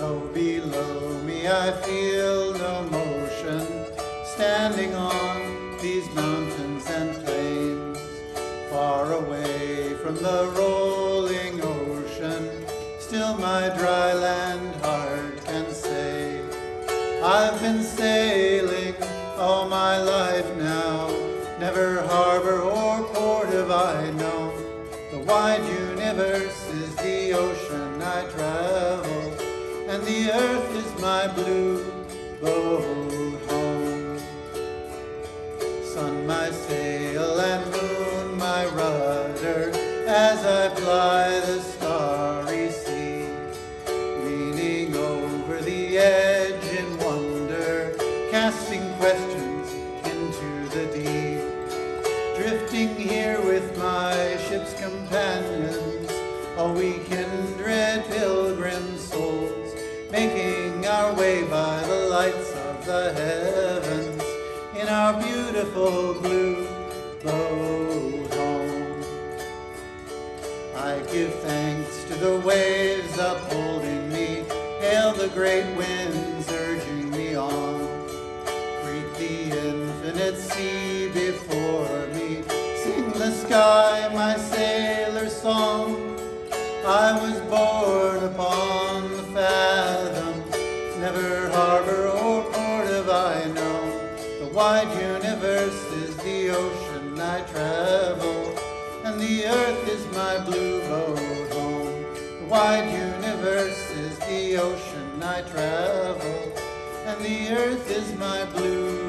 Oh, I feel no motion, standing on these mountains and plains, far away from the rolling ocean. Still my dry land heart can say, I've been sailing all my life now, never harbor or port have I known. The wide universe is the ocean I travel, my blue boat home. Sun my sail and moon my rudder, as I ply the starry sea, leaning over the edge in wonder, casting questions into the deep. Drifting here with my ship's companions, a we kindred pilgrim souls, making lights of the heavens in our beautiful blue boat home. I give thanks to the waves upholding me, hail the great winds urging me on. Greet the infinite sea before me, sing the sky my sailor song. I was born upon the fathom, never harbor known. The wide universe is the ocean I travel, and the earth is my blue boat home. The wide universe is the ocean I travel, and the earth is my blue